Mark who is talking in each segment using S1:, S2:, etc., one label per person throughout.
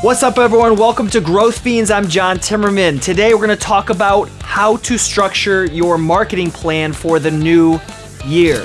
S1: What's up, everyone? Welcome to Growth Fiends. I'm John Timmerman. Today, we're going to talk about how to structure your marketing plan for the new year.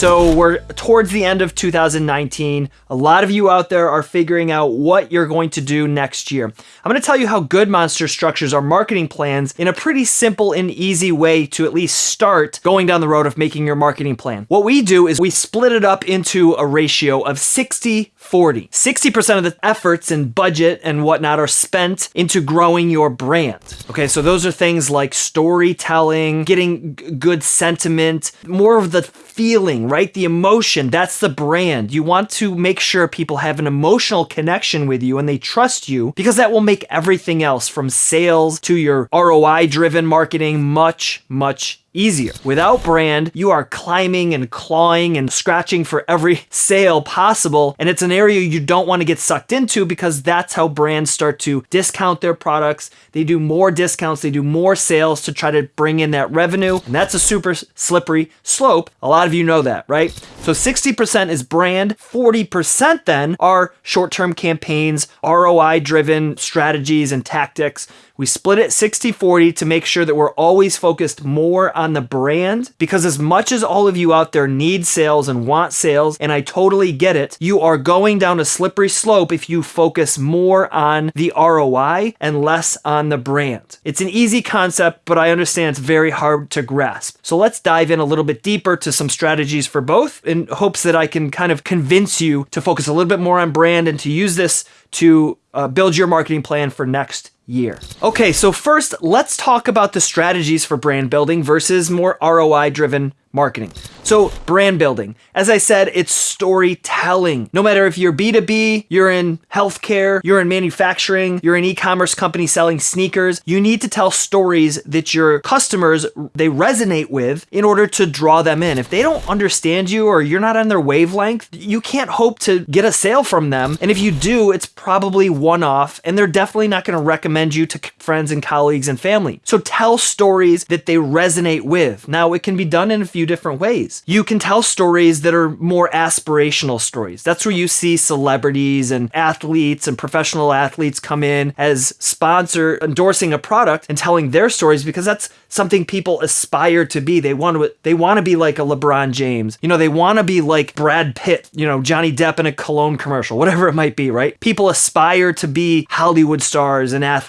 S1: So we're towards the end of 2019. A lot of you out there are figuring out what you're going to do next year. I'm going to tell you how Good Monster structures our marketing plans in a pretty simple and easy way to at least start going down the road of making your marketing plan. What we do is we split it up into a ratio of 60 40. 60% of the efforts and budget and whatnot are spent into growing your brand. Okay, so those are things like storytelling, getting good sentiment, more of the feeling, right? The emotion, that's the brand. You want to make sure people have an emotional connection with you and they trust you because that will make everything else from sales to your ROI driven marketing much, much easier. Without brand, you are climbing and clawing and scratching for every sale possible. And it's an area you don't want to get sucked into because that's how brands start to discount their products. They do more discounts, they do more sales to try to bring in that revenue. And that's a super slippery slope. A lot of you know that, right? So 60% is brand, 40% then are short term campaigns, ROI driven strategies and tactics we split it 60 40 to make sure that we're always focused more on the brand because, as much as all of you out there need sales and want sales, and I totally get it, you are going down a slippery slope if you focus more on the ROI and less on the brand. It's an easy concept, but I understand it's very hard to grasp. So let's dive in a little bit deeper to some strategies for both in hopes that I can kind of convince you to focus a little bit more on brand and to use this to uh, build your marketing plan for next year. Okay, so first, let's talk about the strategies for brand building versus more ROI driven marketing. So, brand building. As I said, it's storytelling. No matter if you're B2B, you're in healthcare, you're in manufacturing, you're an e-commerce company selling sneakers, you need to tell stories that your customers they resonate with in order to draw them in. If they don't understand you or you're not on their wavelength, you can't hope to get a sale from them. And if you do, it's probably one-off and they're definitely not going to recommend you to friends and colleagues and family. So tell stories that they resonate with. Now, it can be done in a few few different ways. You can tell stories that are more aspirational stories. That's where you see celebrities and athletes and professional athletes come in as sponsor endorsing a product and telling their stories because that's something people aspire to be. They want to they want to be like a LeBron James. You know, they want to be like Brad Pitt, you know, Johnny Depp in a cologne commercial, whatever it might be, right? People aspire to be Hollywood stars and athletes.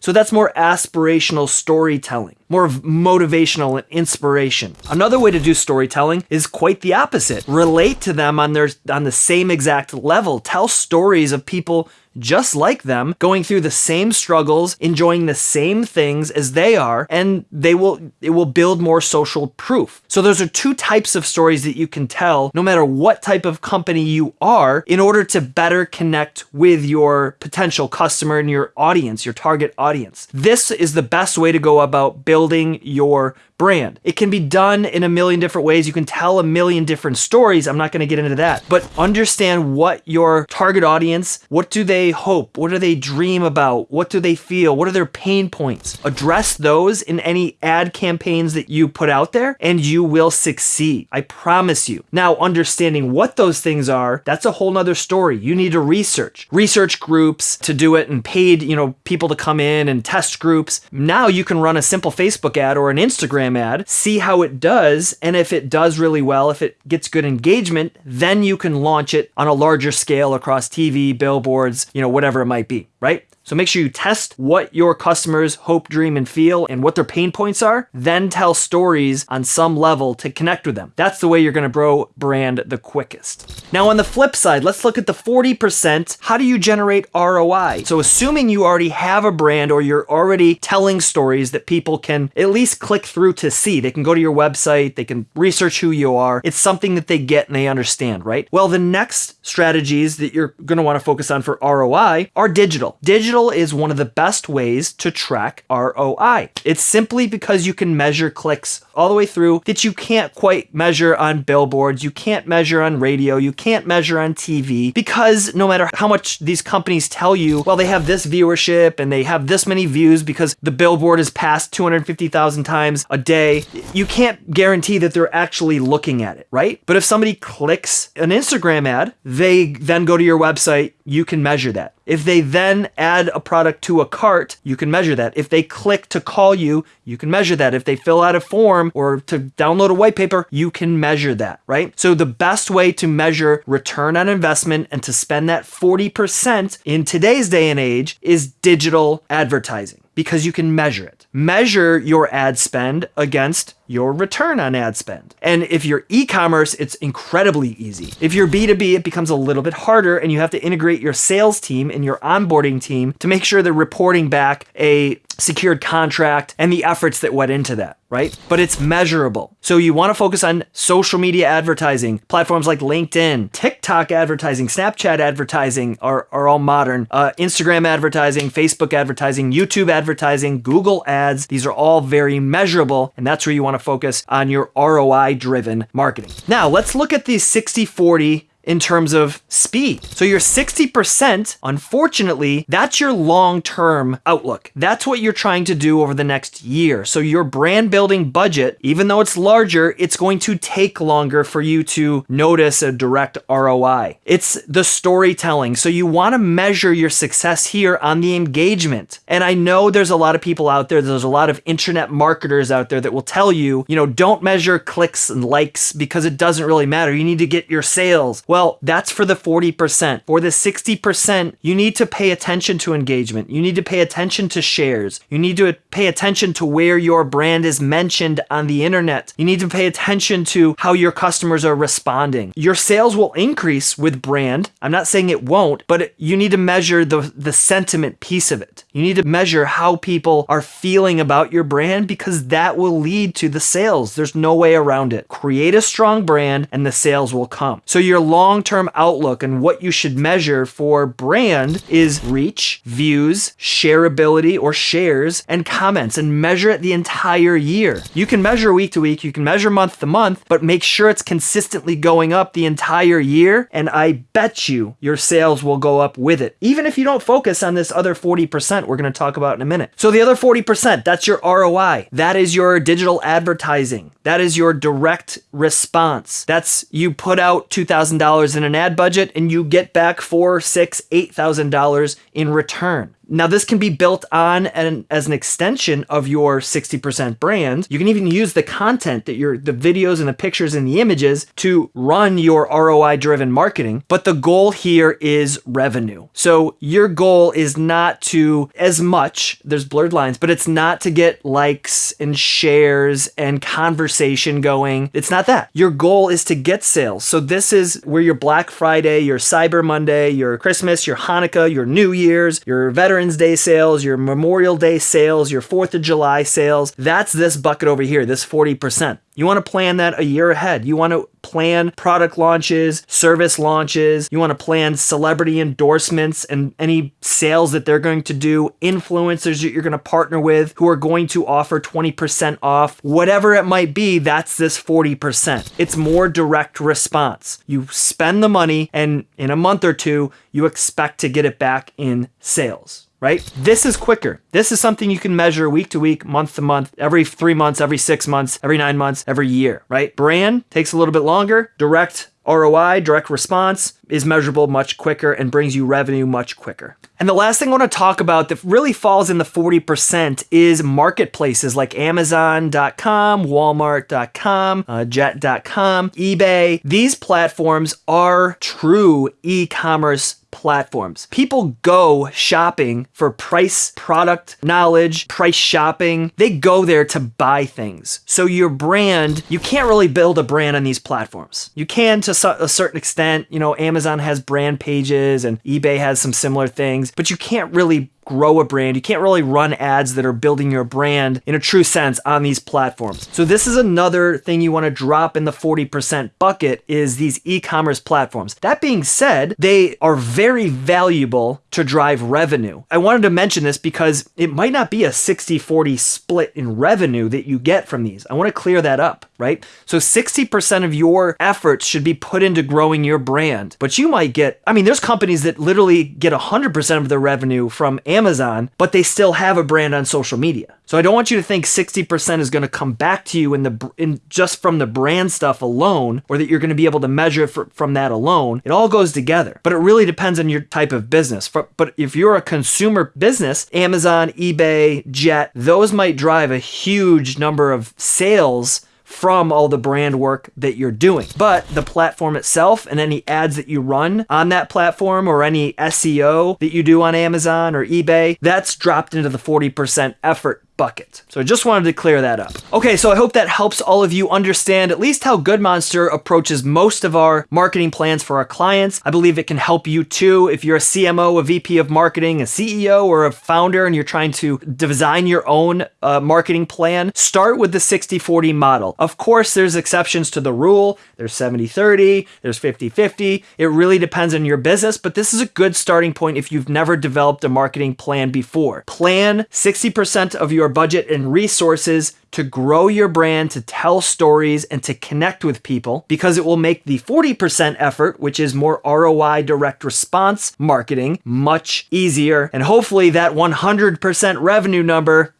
S1: So that's more aspirational storytelling more of motivational and inspiration. Another way to do storytelling is quite the opposite. Relate to them on their on the same exact level. Tell stories of people just like them, going through the same struggles, enjoying the same things as they are, and they will it will build more social proof. So those are two types of stories that you can tell no matter what type of company you are in order to better connect with your potential customer and your audience, your target audience. This is the best way to go about building your brand. It can be done in a million different ways. You can tell a million different stories. I'm not going to get into that, but understand what your target audience, what do they hope? What do they dream about? What do they feel? What are their pain points? Address those in any ad campaigns that you put out there and you will succeed. I promise you. Now, understanding what those things are, that's a whole nother story. You need to research, research groups to do it and paid, you know, people to come in and test groups. Now you can run a simple Facebook ad or an Instagram ad, see how it does, and if it does really well, if it gets good engagement, then you can launch it on a larger scale across TV, billboards, you know, whatever it might be, right? So make sure you test what your customers hope, dream, and feel and what their pain points are, then tell stories on some level to connect with them. That's the way you're gonna grow brand the quickest. Now on the flip side, let's look at the 40%. How do you generate ROI? So assuming you already have a brand or you're already telling stories that people can at least click through to see, they can go to your website, they can research who you are. It's something that they get and they understand, right? Well, the next strategies that you're gonna wanna focus on for ROI are digital. Digital digital is one of the best ways to track ROI. It's simply because you can measure clicks all the way through that you can't quite measure on billboards, you can't measure on radio, you can't measure on TV because no matter how much these companies tell you, well, they have this viewership and they have this many views because the billboard is passed 250,000 times a day, you can't guarantee that they're actually looking at it, right? But if somebody clicks an Instagram ad, they then go to your website, you can measure that. If they then add a product to a cart, you can measure that. If they click to call you, you can measure that. If they fill out a form or to download a white paper, you can measure that, right? So the best way to measure return on investment and to spend that 40% in today's day and age is digital advertising because you can measure it. Measure your ad spend against your return on ad spend. And if you're e-commerce, it's incredibly easy. If you're B2B, it becomes a little bit harder and you have to integrate your sales team and your onboarding team to make sure they're reporting back a secured contract and the efforts that went into that, right? But it's measurable. So you want to focus on social media advertising, platforms like LinkedIn, TikTok advertising, Snapchat advertising are, are all modern, uh, Instagram advertising, Facebook advertising, YouTube advertising, Google ads. These are all very measurable. And that's where you want to focus on your ROI driven marketing. Now let's look at these 60 40 in terms of speed. So your 60%, unfortunately, that's your long-term outlook. That's what you're trying to do over the next year. So your brand building budget, even though it's larger, it's going to take longer for you to notice a direct ROI. It's the storytelling. So you want to measure your success here on the engagement. And I know there's a lot of people out there, there's a lot of internet marketers out there that will tell you, you know, don't measure clicks and likes because it doesn't really matter. You need to get your sales. Well, well, that's for the 40%. For the 60%, you need to pay attention to engagement. You need to pay attention to shares. You need to pay attention to where your brand is mentioned on the internet. You need to pay attention to how your customers are responding. Your sales will increase with brand. I'm not saying it won't, but you need to measure the, the sentiment piece of it. You need to measure how people are feeling about your brand because that will lead to the sales. There's no way around it. Create a strong brand and the sales will come. So your long-term outlook and what you should measure for brand is reach, views, shareability or shares, and comments and measure it the entire year. You can measure week to week, you can measure month to month, but make sure it's consistently going up the entire year and I bet you your sales will go up with it. Even if you don't focus on this other 40% we're going to talk about in a minute. So the other 40%, that's your ROI. That is your digital advertising. That is your direct response. That's you put out $2,000 in an ad budget and you get back four, six, eight thousand $8,000 in return. Now this can be built on and as an extension of your 60% brand. You can even use the content that your the videos and the pictures and the images to run your ROI driven marketing. But the goal here is revenue. So your goal is not to as much, there's blurred lines, but it's not to get likes and shares and conversation going. It's not that. Your goal is to get sales. So this is where your Black Friday, your Cyber Monday, your Christmas, your Hanukkah, your New Year's, your Veterans Veterans Day sales, your Memorial Day sales, your 4th of July sales. That's this bucket over here, this 40%. You want to plan that a year ahead. You want to plan product launches, service launches. You want to plan celebrity endorsements and any sales that they're going to do, influencers that you're going to partner with who are going to offer 20% off. Whatever it might be, that's this 40%. It's more direct response. You spend the money and in a month or two, you expect to get it back in sales right? This is quicker. This is something you can measure week to week, month to month, every three months, every six months, every nine months, every year, right? Brand takes a little bit longer. Direct ROI, direct response, is measurable much quicker and brings you revenue much quicker. And the last thing I want to talk about that really falls in the 40% is marketplaces like Amazon.com, Walmart.com, uh, Jet.com, eBay. These platforms are true e commerce platforms. People go shopping for price, product knowledge, price shopping. They go there to buy things. So your brand, you can't really build a brand on these platforms. You can to a certain extent, you know, Amazon has brand pages and eBay has some similar things, but you can't really grow a brand. You can't really run ads that are building your brand in a true sense on these platforms. So this is another thing you want to drop in the 40% bucket is these e-commerce platforms. That being said, they are very valuable to drive revenue. I wanted to mention this because it might not be a 60-40 split in revenue that you get from these. I want to clear that up, right? So 60% of your efforts should be put into growing your brand, but you might get, I mean, there's companies that literally get 100% of their revenue from Amazon, but they still have a brand on social media. So I don't want you to think 60% is going to come back to you in the in just from the brand stuff alone or that you're going to be able to measure for, from that alone. It all goes together. But it really depends on your type of business. But if you're a consumer business, Amazon, eBay, Jet, those might drive a huge number of sales from all the brand work that you're doing. But the platform itself and any ads that you run on that platform or any SEO that you do on Amazon or eBay, that's dropped into the 40% effort bucket. So I just wanted to clear that up. Okay, so I hope that helps all of you understand at least how Good Monster approaches most of our marketing plans for our clients. I believe it can help you too if you're a CMO, a VP of marketing, a CEO, or a founder and you're trying to design your own uh, marketing plan. Start with the 60-40 model. Of course, there's exceptions to the rule. There's 70-30, there's 50-50. It really depends on your business, but this is a good starting point if you've never developed a marketing plan before. Plan 60% of your your budget and resources to grow your brand, to tell stories, and to connect with people because it will make the 40% effort, which is more ROI direct response marketing, much easier. And hopefully that 100% revenue number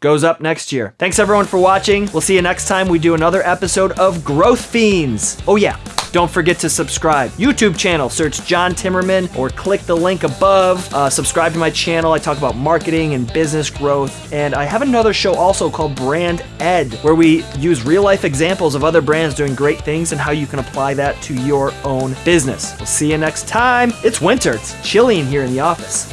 S1: goes up next year. Thanks everyone for watching. We'll see you next time we do another episode of Growth Fiends. Oh yeah, don't forget to subscribe. YouTube channel, search John Timmerman or click the link above. Uh, subscribe to my channel. I talk about marketing and business growth. And I have another show also called Brand Ed, where we use real life examples of other brands doing great things and how you can apply that to your own business. We'll see you next time. It's winter. It's chilly in here in the office.